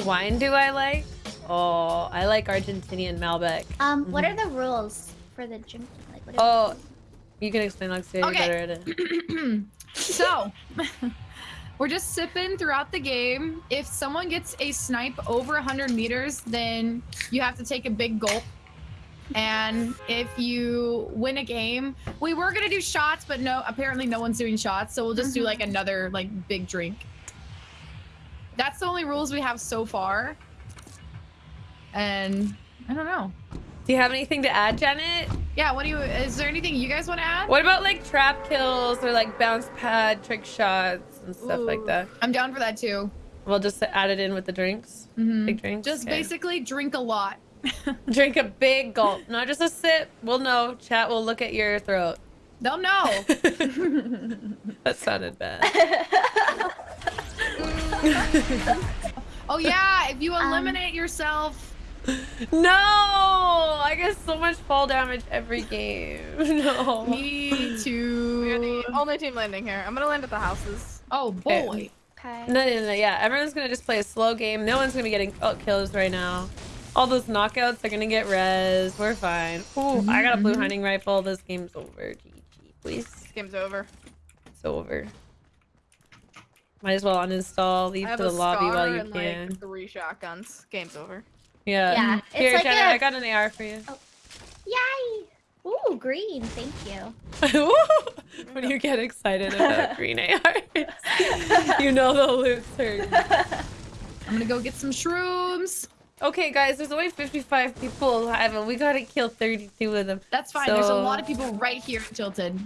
What wine do I like? Oh, I like Argentinian Malbec. Um, what Mm-hmm. are the rules for the drinking? Like, what Oh, you can explain, Lexi. You're Okay. better at it. So, we're just sipping throughout the game. If someone gets a snipe over 100 meters, then you have to take a big gulp. And if you win a game, we were gonna do shots, but no, apparently no one's doing shots, so we'll just do like another like big drink. That's the only rules we have so far. And I don't know. Do you have anything to add, Janet? Yeah, what do you? Is there anything you guys want to add? What about like trap kills or like bounce pad trick shots and stuff like that? I'm down for that too. We'll just add it in with the drinks. Mhm. Big drinks. Just Okay. basically drink a lot. drink a big gulp, not just a sip. We'll know. Chat will look at your throat. They'll know. that sounded bad. oh yeah, if you Um, eliminate yourself. no, I get so much fall damage every game. No. Me too. We're the only team landing here. I'm gonna land at the houses. Oh boy. Okay. No, no, no, yeah. Everyone's gonna just play a slow game. No one's gonna be getting oh, kills right now. All those knockouts are gonna get res. We're fine. Ooh, I got a blue Mhm. hunting rifle. This game's over. GG, please. This game's over. It's over. Might as well uninstall. Leave to the lobby scar while you and can. like three shotguns. Game's over. Yeah. Yeah, it's Here, like Jenna, a- I got an AR for you. Oh. Yay! Ooh, green. Thank you. when you get excited about green ARs, you know the loot's hurt. I'm gonna go get some shrooms. Okay, guys, there's only 55 people alive, and we gotta kill 32 of them. That's fine. There's a lot of people right here in Tilted.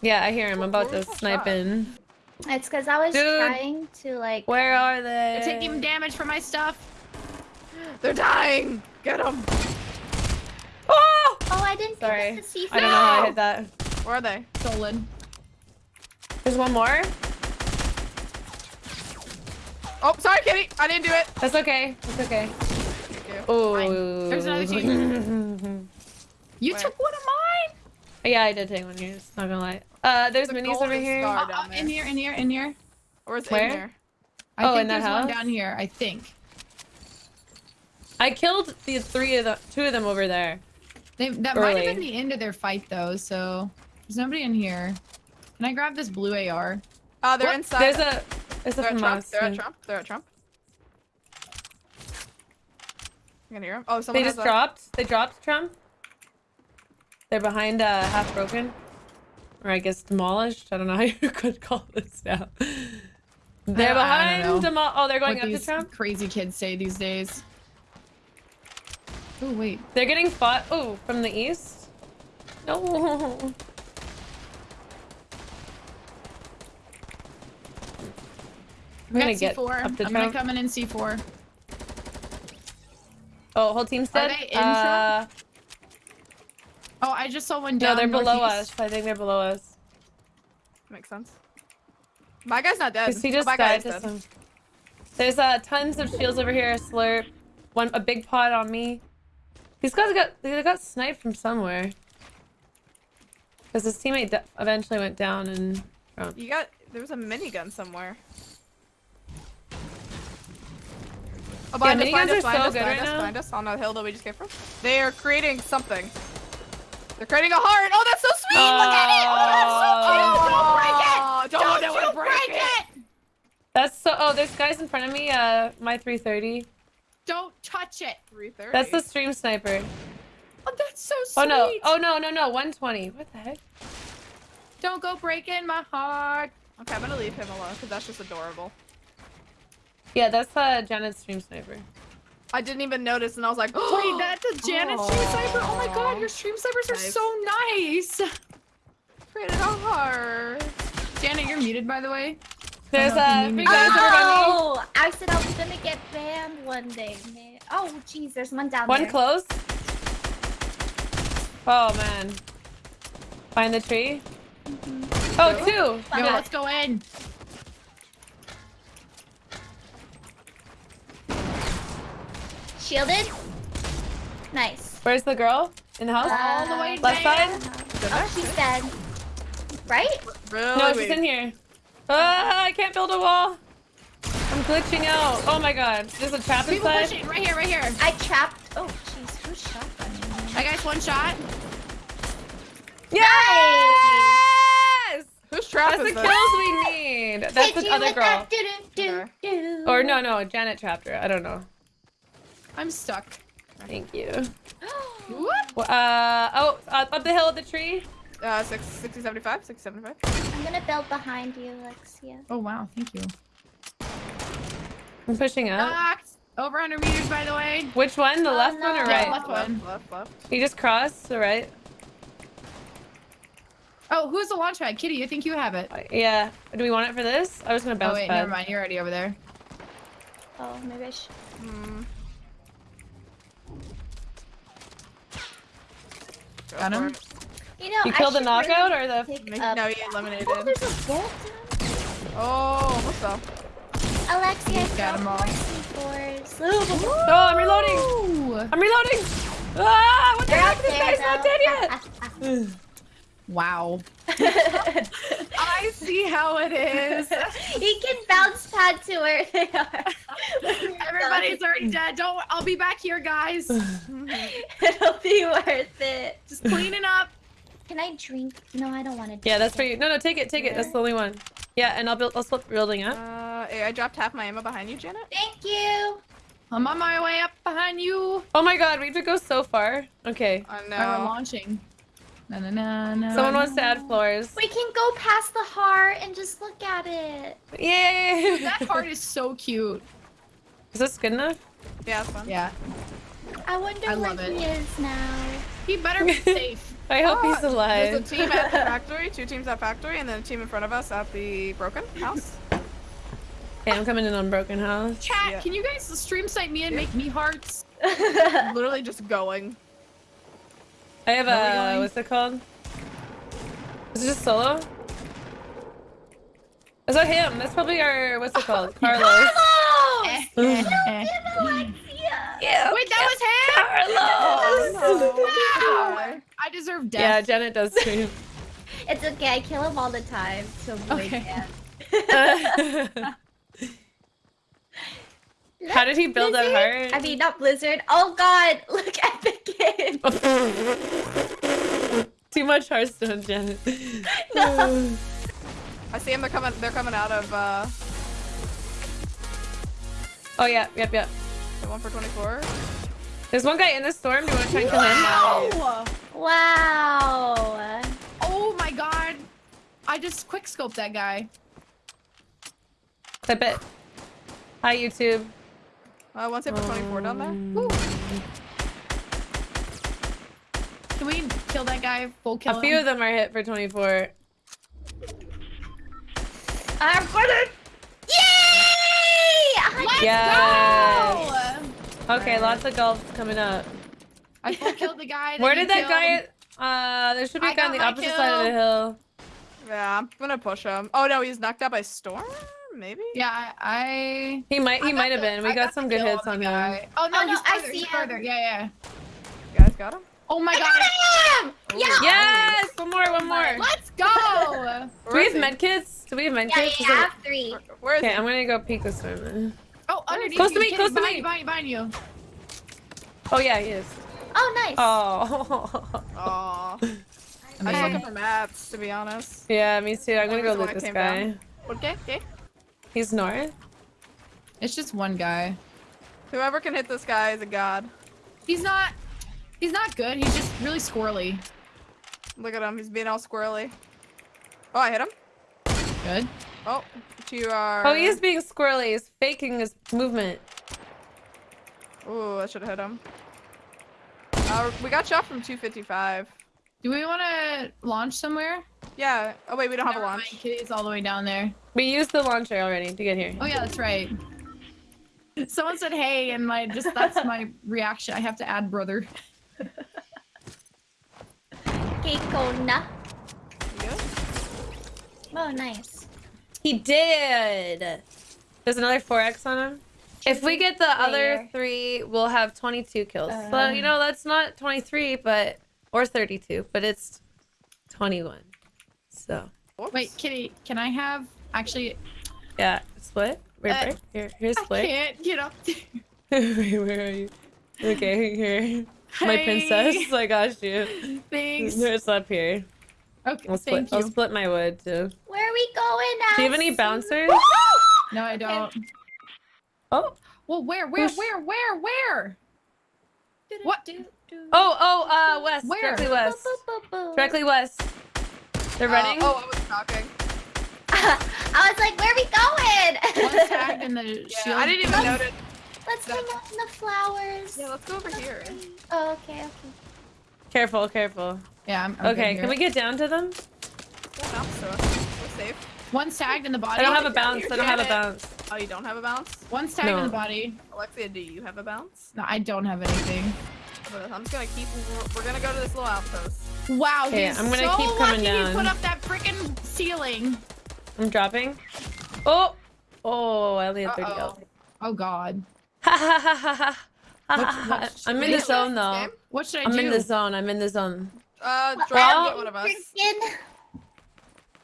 Yeah, I hear him. I'm about to snipe in. It's because I was Dude. trying to like. Where are they? They're taking damage for my stuff. They're dying. Get them. Oh! Oh, I didn't Sorry. think the C4. I don't know how I hit that. Where are they? Stolen. There's one more. Oh, sorry, Kitty. I didn't do it. That's okay. That's okay. Oh. There's another team. You Where? took one of mine. yeah, I did take one here. It's not gonna lie. Uh, there's There's a minis over here. scar. Uh, uh, in here, in here, in here. Where's Where? in there? I Oh, think in that there's one down here. I think. I killed the three of the two of them over there. They, that might have been the end of their fight though. So there's nobody in here. Can I grab this blue AR? Oh, they're What? inside. There's a. There's a They're at Trump. FAMAS. They're at Trump. They're at Trump. You can hear him. Oh, someone They has just a... dropped. They dropped Trump. They're behind uh, half broken, or I guess demolished. I don't know how you could call this now. They're behind demo. Oh, they're going what up these Trump. crazy kids say these days. Oh wait. They're getting fought. Oh, from the east. No. I'm gonna get C4. up to I'm gonna come in in C4. Oh, whole team's Are they in uh, Oh, I just saw one no, down. they're below northeast. us. I think they're below us. Makes sense. My guy's not dead. Cause he Oh, just my guy died is to dead. some. There's uh tons of shields over here. A slurp, one a big pot on me. These guys got they got sniped from somewhere. Cause his teammate eventually went down and. Oh. You got... There was a minigun somewhere. Oh, behind us, miniguns behind are us, so us, good behind right us, now. behind us, on the hill that we just came from. They are creating something. They're creating a heart. Oh, that's so sweet. Look at it. Oh, that's so cute. Don't break it. Don't, you break, it. That's so. Oh, there's guys in front of me. Uh, my 330. Don't touch it. 330. That's the stream sniper. Oh, that's so sweet. Oh no. Oh no no no. 120. What the heck? Don't go breaking my heart. Okay, I'm gonna leave him alone because that's just adorable. Yeah, that's uh Janet's stream sniper. I didn't even notice, and I was like, Wait, that's a Janet stream oh. sniper. Oh my god, your stream snipers are Nice. so nice. created a heart. Janet, you're muted by the way. There's know if you need three me. guys over by me. Oh, I said I was gonna get banned one day, man. Oh, jeez, there's one down One there. close. Oh man. Find the tree. Mm-hmm. Oh, two. Yo, Okay. let's go in. Shielded. Nice. Where's the girl? In the house? All the way Left down. side? Oh, she's dead. Right? Really no, she's in here. Ah, I can't build a wall. I'm glitching out. Oh my god. There's a trap People inside. pushing right here, right here. I trapped. Oh, jeez, who shot that? I got one shot. Yes! Who's trap That's the this? kills we need. That's Hit the other girl. that. Or no, no, Janet trapped her. I don't know. I'm stuck. Thank you. Whoop. Well, Uh oh, uh, up the hill of the tree. Uh, six, 60, 75, 60, 75. I'm gonna build behind you, Alexia. Oh wow, thank you. I'm pushing up. Knocked. Over 100 meters, by the way. Which one? The Oh, left one or no. right? Yeah, left one. Left, left. You just crossed, the right. Oh, who's the launch pad? Kitty, you think you have it. Uh, Yeah. Do we want it for this? I was gonna Oh bounce wait, pad. never mind. You're already over there. Oh, maybe I should. Hmm. Got him? You know, You killed the knockout really or the? pick Make- up- No, he eliminated. Oh, there's a bolt Oh, what's up? down. Alexia, I Got 'em found all. more C4s. Oh, I'm reloading. Ooh. I'm reloading. Ah! What the heck? This guy's not dead yet. Wow. he I see how it is. He can bounce pad to where they are. Everybody's already dead. Don't. I'll be back here, guys. It'll be worth it. Just cleaning up. Can I drink? No, I don't want to. Yeah, that's for you. No, no, take it, take it. That's the only one. Yeah, and I'll build. I'll flip building up. Uh, I dropped half my ammo behind you, Janet. Thank you. I'm on my way up behind you. Oh my god, we have to go so far. Okay. I Alright, we're launching. Na, na, na, na, Someone wants to add floors. We can go past the heart and just look at it. Yay! That heart is so cute. Is this good enough? Yeah, it's fun. Yeah. I wonder I where love he it. is now. He better be safe. I hope Oh, he's alive. There's a team at the factory, two teams at factory, and then a team in front of us at the broken house. Okay, I'm coming in on Broken House. Chat, Yeah. can you guys stream site me and make me hearts? Literally just going. I have Where are we a. going? What's it called? Is it just solo? Is that him? That's probably our. What's it called? Carlos. Carlos! Eh, eh. Alexia! Yeah. Wait, that was him? Carlos. Wow. I deserve death. Yeah. Janet does too. It's okay, I kill him all the time. So Okay. How did he build that Blizzard? heart? I mean, not Blizzard. Oh god, look at the game. Too much Hearthstone, Janet. No. I see them. They're coming. They're coming out of uh, oh yeah, yep, yep. the one for 24. There's one guy in the storm. Do you want to try and kill him? Wow. Wow. Oh my god. I just quick scoped that guy. Clip it. Hi YouTube. Uh, one hit for 24 down there. Woo. Can we kill that guy? Full kill A few him? of them are hit for 24. I'm gonna. Yay! A hundred- Yes. Go! Okay, lots of golfs coming up. I full killed the guy. Where did that killed. guy? Uh, there should be a I guy on the my opposite side of the hill. Yeah, I'm gonna push him. Oh no, he's knocked out by storm. Maybe. Yeah, I. I He might. He might have been. We I got, some good hits the on him. guy. Oh no, Oh, no, he's I further. see he's him. further. Yeah, yeah. You guys got him. Oh my I god. got him! Yeah! Yes! One more. One more. Let's go. Do we have is he? med kits? Do we have med Yeah, kits? you Is it- have three. Where- Where is Okay, he? I'm gonna go peek this time. Oh, underneath Close you, to me, close to me. you, Behind, behind you. Oh yeah, he is. Oh, nice. Oh. Aw. I was Amazing. looking for mats, to be honest. yeah, me too. I'm gonna go Where's loot this guy. down? Okay, okay. He's north. It's just one guy. Whoever can hit this guy is a god. He's not. He's not good. He's just really squirrely. Look at him. He's being all squirrely. Oh, I hit him. Good. Oh, you are. Oh, he is being squirrely. He's faking his movement. Ooh, I should have hit him. Uh, we got shot from 255. Do we want to launch somewhere? Yeah. Oh wait, we don't have a Never mind, launch. Kitty's all the way down there. We used the launcher already to get here. Oh yeah, that's right. Someone said hey, and my just that's my reaction. I have to add brother. Kekona. You good? Oh, nice. He did. There's another 4x on him. If we get the other three, we'll have 22 kills. so, Uh. you know, that's not 23, but, or 32, but it's 21. So, Whoops. Wait, Kitty, can I have actually? yeah, split. Wait, Uh, break. Here, here's split. I Blake. can't get up there. Wait, where are you? Okay, here. My princess. I got you. Thanks. It's up here. Okay, I'll split. thank I'll split my wood too. Where are we going now? Do you have any bouncers? No, I don't. Oh, Well, where, where, where, where, where? What? oh, oh, uh, west. Where? Directly west. Directly west. They're Uh, running. oh, I was talking. I was like, where are we going? One going? tagged in the Yeah, shield. I didn't even notice. Let's hang out in the flowers. Yeah, let's go over here. Oh, okay, okay. Careful, careful. Yeah, I'm, I'm Okay, here. can we get down to them? Yeah, bounce to us. We're safe. One's tagged in the body. I don't have a bounce. here, I don't have a bounce. Oh, you don't have a bounce? One's tagged in the body. Alexia, do you have a bounce? No, I don't have anything. I'm just gonna keep. We're, we're gonna go to this little outpost. Wow, Okay, he's I'm gonna so keep coming lucky down. he put up that freaking ceiling. I'm dropping. Oh, oh, I only had 30 Uh-oh. health. Oh God. Ha ha ha ha ha. What- what I'm in the zone though. Game? What should I do? I'm in the zone. I'm in the zone. Uh, drop Well- and get one of us. Freaking-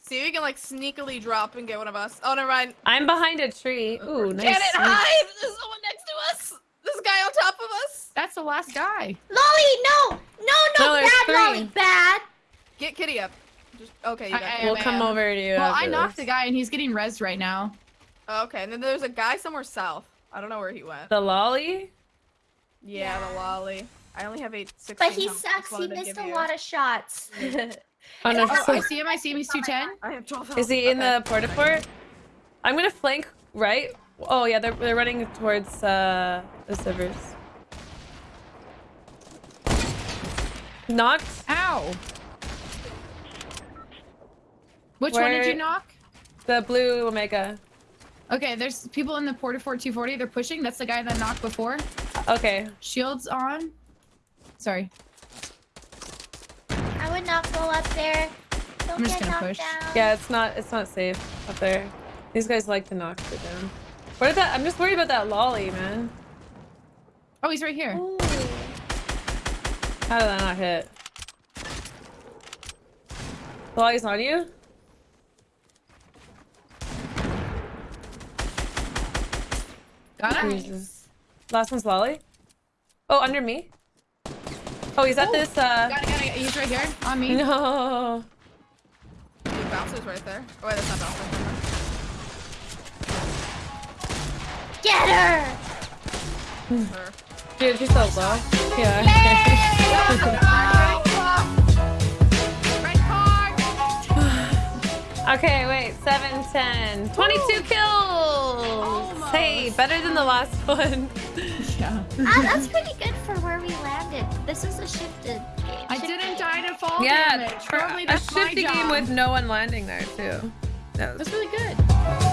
See if you can like sneakily drop and get one of us. Oh, never mind. I'm behind a tree. Ooh, nice. Janet, sneak. hide! There's someone next to us. This guy on top of us. That's the last guy. Lolly, no! No, no, No, bad three. Lolly, bad! Get Kitty up. Just okay. You I- got I- it. We'll am, come am. over to you. Well, I knocked this. the guy and he's getting rezzed right now. Oh, okay, and then there's a guy somewhere south. I don't know where he went. The lolly? Yeah, the lolly. I only have eight six. But he sucks, he missed a lot of shots. Oh no. Oh, I see him. I see him. He's 210. I have 12 Is he in Okay. the porta fort? I'm gonna flank right. Oh yeah, they're they're running towards uh the servers. Knocked. Ow. Which one did you knock? The blue omega. Okay, there's people in the Portafort 240. They're pushing. That's the guy that knocked before. Okay. Shields on. Sorry. I would not go up there. Don't I'm just get gonna push. down. Yeah, it's not it's not safe up there. These guys like to knock it down. What is that? I'm just worried about that lolly, man. Oh, he's right here. Ooh. How did that not hit? The lolly's on you? Got him. Jesus. Last one's lolly. Oh, under me. Oh, he's at Oh. this uh Got it, got it. He's right here on me. No. The bouncer's right there. Oh wait, that's not bouncer. Get her! Her. Dude, she's so low. Yeah. Red okay, wait. 7, 10. 22 kills! Almost. Hey, better than the last one. Yeah. Ah, that's pretty good for where we landed. This is a shifted game. I Shifted didn't game. die to fall yeah, damage. for Probably a that's my shifty game with no one landing there, too. That was That's really good.